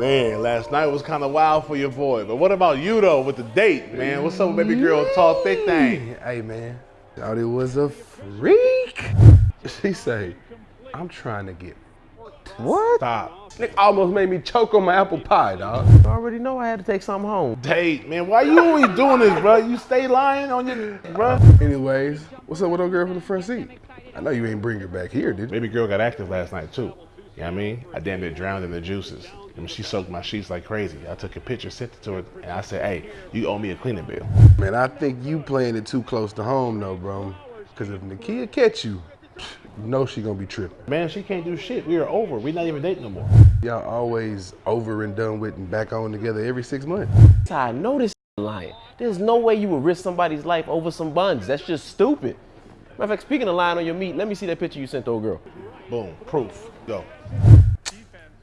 Man, last night was kind of wild for your boy. But what about you though with the date, man? What's up, baby girl? Tall, thick thing. Hey man, thought it was a freak. She say, I'm trying to get what? Stop. Nick almost made me choke on my apple pie, dog. I already know I had to take something home. Date, man. Why you always doing this, bro? You stay lying on your, bro. Anyways, what's up with old girl from the front seat? I know you ain't bring her back here, did you? Baby girl got active last night too. You know what I mean? I damn near drowned in the juices. I mean, she soaked my sheets like crazy. I took a picture, sent it to her, and I said, hey, you owe me a cleaning bill. Man, I think you playing it too close to home though, bro. Cause if Nakia catch you, you know she gonna be tripping. Man, she can't do shit. We are over. we not even dating no more. Y'all always over and done with and back on together every six months. I know this lying. There's no way you would risk somebody's life over some buns. That's just stupid. Matter of fact, speaking of lying on your meat, let me see that picture you sent to old girl. Boom, proof. Go.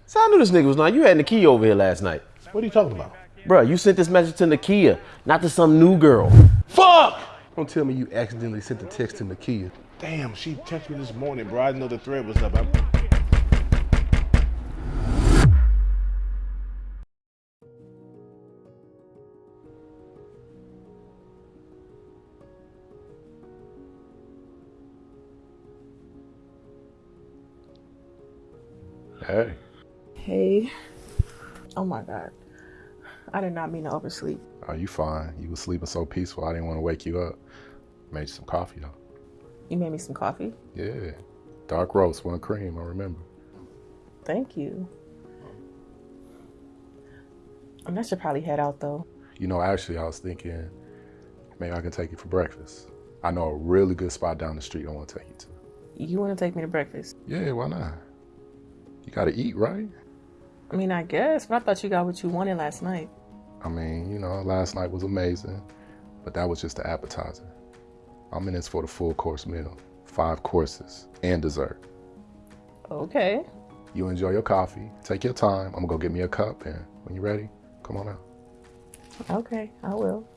So I knew this nigga was lying. You had Nakia over here last night. What are you talking about? Bruh, you sent this message to Nakia, not to some new girl. Fuck! Don't tell me you accidentally sent the text to Nakia. Damn, she texted me this morning, bro. I didn't know the thread was up. I'm... Hey. Hey. Oh my God. I did not mean to oversleep. Oh, you fine. You were sleeping so peaceful. I didn't want to wake you up. Made you some coffee though. You made me some coffee. Yeah. Dark roast, one cream, I remember. Thank you. I should probably head out though. You know, actually I was thinking maybe I can take you for breakfast. I know a really good spot down the street I want to take you to. You want to take me to breakfast? Yeah, why not? You gotta eat, right? I mean, I guess, but I thought you got what you wanted last night. I mean, you know, last night was amazing, but that was just the appetizer. I'm in this for the full course meal, five courses and dessert. Okay. You enjoy your coffee, take your time. I'm gonna go get me a cup, and when you're ready, come on out. Okay, I will.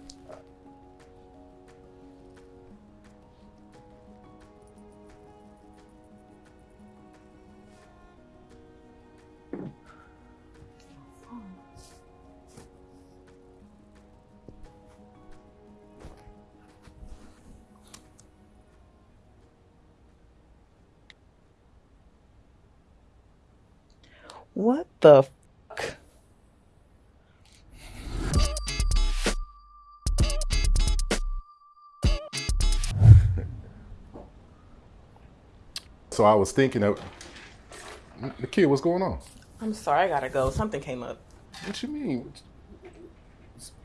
What the fuck? So I was thinking of the kid. What's going on? I'm sorry, I gotta go. Something came up. What you mean?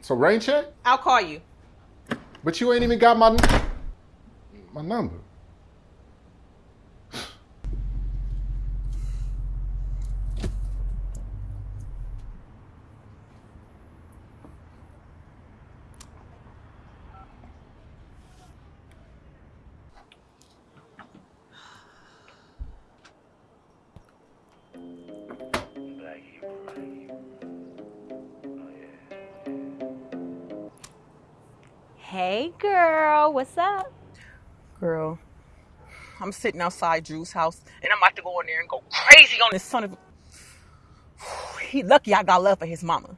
So rain check? I'll call you. But you ain't even got my my number. Hey girl, what's up? Girl, I'm sitting outside Drew's house and I'm about to go in there and go crazy on this son of a. He lucky I got love for his mama.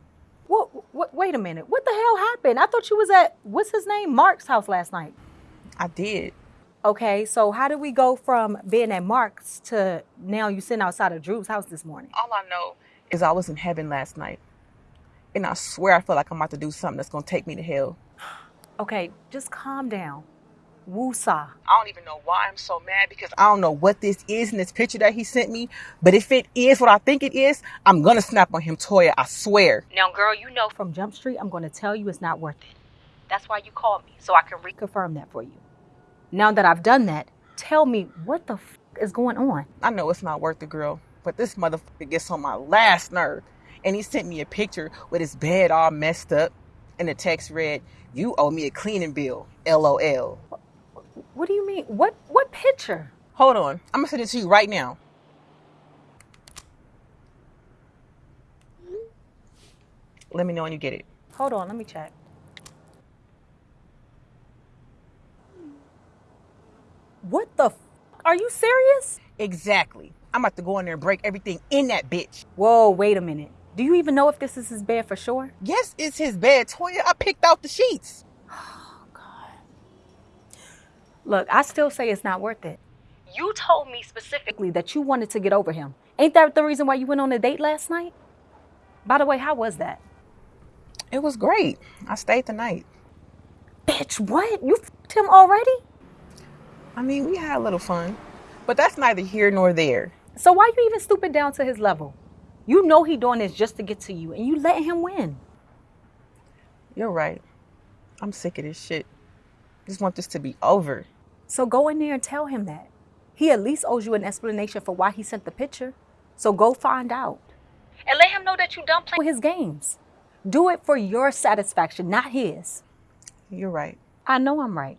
What, what? Wait a minute. What the hell happened? I thought you was at what's his name, Mark's house last night. I did. Okay, so how did we go from being at Mark's to now you sitting outside of Drew's house this morning? All I know is I was in heaven last night. And I swear I feel like I'm about to do something that's gonna take me to hell. Okay, just calm down. Woosah. I don't even know why I'm so mad because I don't know what this is in this picture that he sent me. But if it is what I think it is, I'm gonna snap on him, Toya. I swear. Now, girl, you know from Jump Street, I'm going to tell you it's not worth it. That's why you called me, so I can reconfirm that for you. Now that I've done that, tell me what the f- is going on. I know it's not worth it, girl, but this motherfucker gets on my last nerve. And he sent me a picture with his bed all messed up, and the text read, "You owe me a cleaning bill." LOL. What do you mean? What what picture? Hold on, I'm gonna send it to you right now. Let me know when you get it. Hold on, let me check. What the f- Are you serious? Exactly. I'm about to go in there and break everything in that bitch. Whoa, wait a minute. Do you even know if this is his bed for sure? Yes, it's his bed, Toya. I picked out the sheets. Oh, God. Look, I still say it's not worth it. You told me specifically that you wanted to get over him. Ain't that the reason why you went on a date last night? By the way, how was that? It was great. I stayed the night. Bitch, what? You f***ed him already? I mean, we had a little fun, but that's neither here nor there. So why you even stooping down to his level? You know he doing this just to get to you, and you letting him win. You're right. I'm sick of this shit. Just want this to be over. So go in there and tell him that. He at least owes you an explanation for why he sent the picture. So go find out. And let him know that you done playing his games. Do it for your satisfaction, not his. You're right. I know I'm right.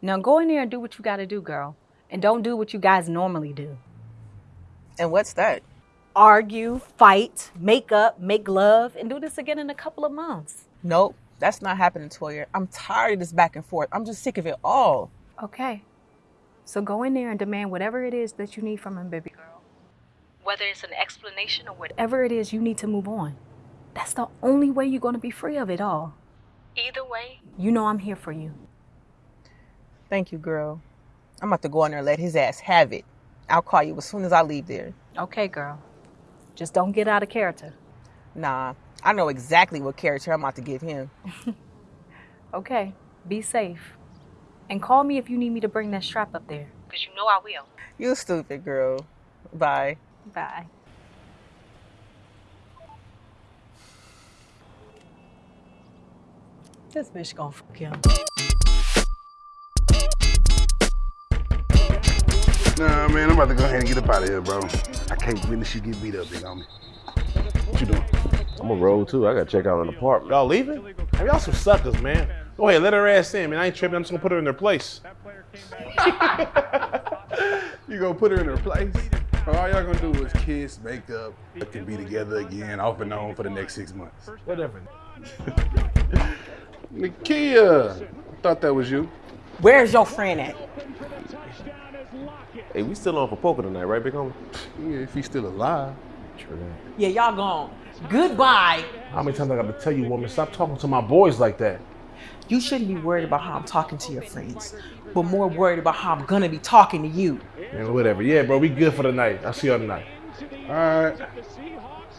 Now go in there and do what you gotta do, girl. And don't do what you guys normally do. And what's that? Argue, fight, make up, make love, and do this again in a couple of months. Nope, that's not happening, Toya. I'm tired of this back and forth. I'm just sick of it all. Okay. So go in there and demand whatever it is that you need from him, baby girl. Whether it's an explanation or whatever it is you need to move on. That's the only way you're going to be free of it all. Either way, you know I'm here for you. Thank you, girl. I'm about to go in there and let his ass have it. I'll call you as soon as I leave there. Okay, girl. Just don't get out of character. Nah, I know exactly what character I'm about to give him. Okay, be safe. And call me if you need me to bring that strap up there. Because you know I will. You stupid girl. Bye. Bye. This bitch gonna fuck him. Nah, man, I'm about to go ahead and get up out of here, bro. I can't witness you get beat up, big homie. What you doing? I'm gonna roll too. I gotta check out an apartment. Y'all leaving? I mean, y'all some suckers, man. Go ahead, let her ass in, man. I ain't tripping. I'm just gonna put her in her place. You gonna put her in her place? All y'all gonna do is kiss, make up, look and be together again, off and on for the next six months. Whatever. Nikia, I thought that was you. Where's your friend at? Hey, we still on for poker tonight, right, big homie? Yeah, if he's still alive. True that. Yeah, y'all gone. Goodbye. How many times I gotta tell you, woman, stop talking to my boys like that? You shouldn't be worried about how I'm talking to your friends, but more worried about how I'm gonna be talking to you. Man, whatever. Yeah, bro, we good for the night. I'll see y'all tonight. All right.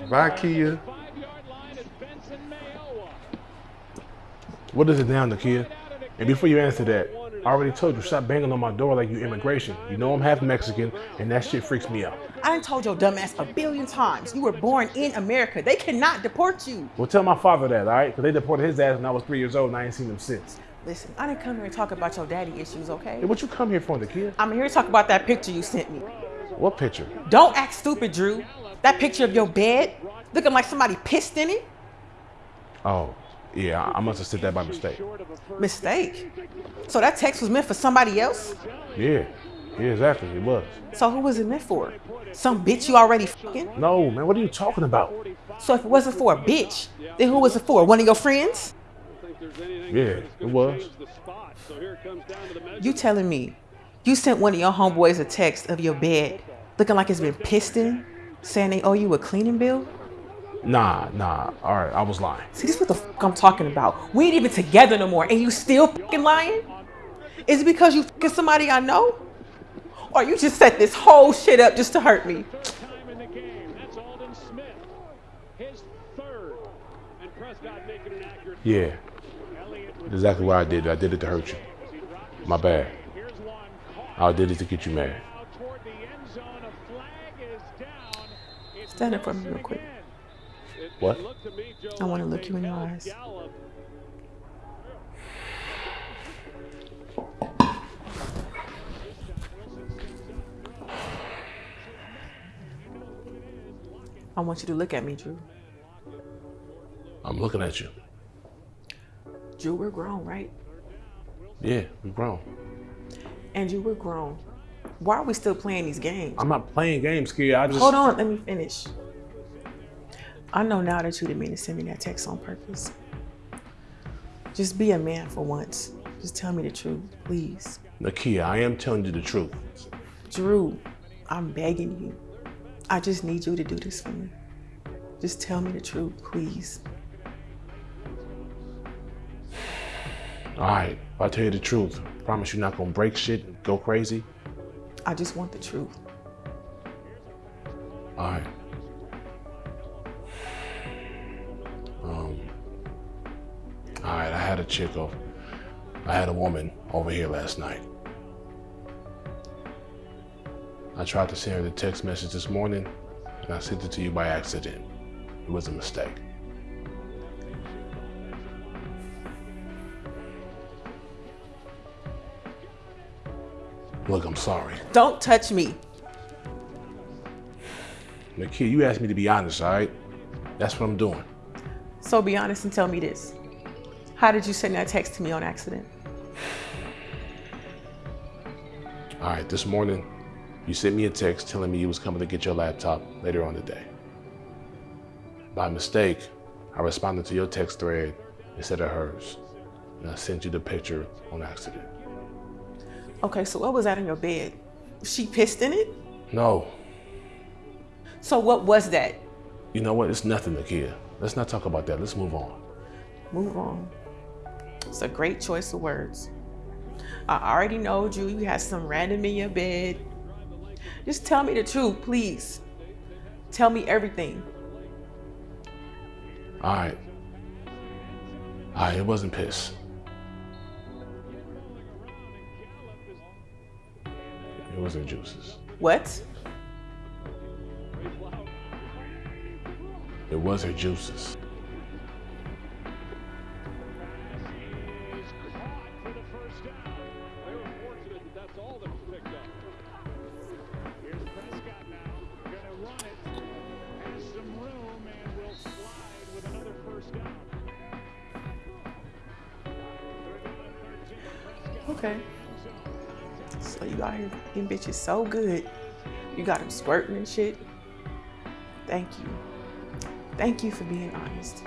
Bye, Kia. What is it now, Nakia? And before you answer that, I already told you, stop banging on my door like you immigration. You know I'm half Mexican, and that shit freaks me out. I done told your dumbass a billion times. You were born in America. They cannot deport you. Well, tell my father that, all right? Because they deported his ass when I was three years old, and I ain't seen him since. Listen, I didn't come here to talk about your daddy issues, okay? Hey, what you come here for, Nakia? I'm here to talk about that picture you sent me. What picture? Don't act stupid, Drew. That picture of your bed, looking like somebody pissed in it. Oh, yeah, I I must have said that by mistake. Mistake. So that text was meant for somebody else? Yeah, yeah, exactly, it was. So who was it meant for? Some bitch you already fucking? No, man, what are you talking about? So if it wasn't for a bitch, then who was it for? One of your friends? Yeah, it was. You telling me you sent one of your homeboys a text of your bed looking like it's been pissed in, saying they owe you a cleaning bill? Nah, nah, all right, I was lying. See, this is what the fuck I'm talking about. We ain't even together no more, and you still fucking lying? Is it because you fucking somebody I know? Or you just set this whole shit up just to hurt me? time in the game. That's Aldon Smith. His third. And Prescott making an accurate Yeah, exactly why I did it. I did it to hurt you. My bad. here's one caught I did it to get you mad. out toward the end zone. A flag is down. It's Stand up for me real quick. What? looked to me, Joe, I want to look you in your eyes. I want you to look at me, Drew. I'm looking at you. Drew, we're grown, right? Yeah, we're grown. And Drew, we're grown. Why are we still playing these games? I'm not playing games, kid. I just Hold on, let me finish. I know now that you didn't mean to send me that text on purpose. Just be a man for once. Just tell me the truth, please. Nakia, I am telling you the truth. Drew, I'm begging you. I just need you to do this for me. Just tell me the truth, please. All right, if I tell you the truth, promise you're not gonna break shit and go crazy. I just want the truth. All right. Had a chick over. I had a woman over here last night. I tried to send her the text message this morning, and I sent it to you by accident. It was a mistake. Look, I'm sorry. Don't touch me. Nakia, you asked me to be honest, all right? That's what I'm doing. So be honest and tell me this. How did you send that text to me on accident? All right, this morning, you sent me a text telling me you was coming to get your laptop later on today. By mistake, I responded to your text thread instead of hers, and I sent you the picture on accident. Okay, so what was that in your bed? She pissed in it? No, So what was that? you know what? It's nothing, Nakia. Let's not talk about that. Let's move on. Move on. It's a great choice of words. I already know you. You had some random in your bed. Just tell me the truth, please. Tell me everything. All right. All right, it wasn't piss. It wasn't juices. What? It was her juices. Okay. So you out here getting bitches so good. You got them squirting and shit. Thank you. Thank you for being honest.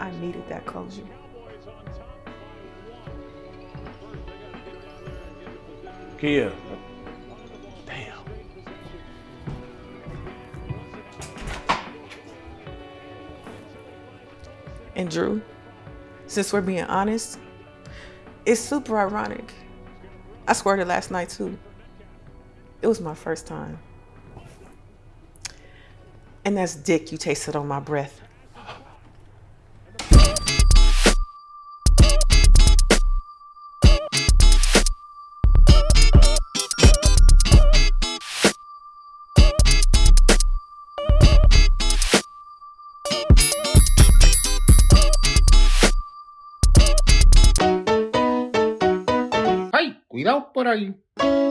I needed that closure. Cowboys on top by one. First, they gotta get down there and get the position. Kia. Damn. And Drew, since we're being honest, it's super ironic. I squirted last night too. It was my first time. And that's dick you tasted on my breath. por.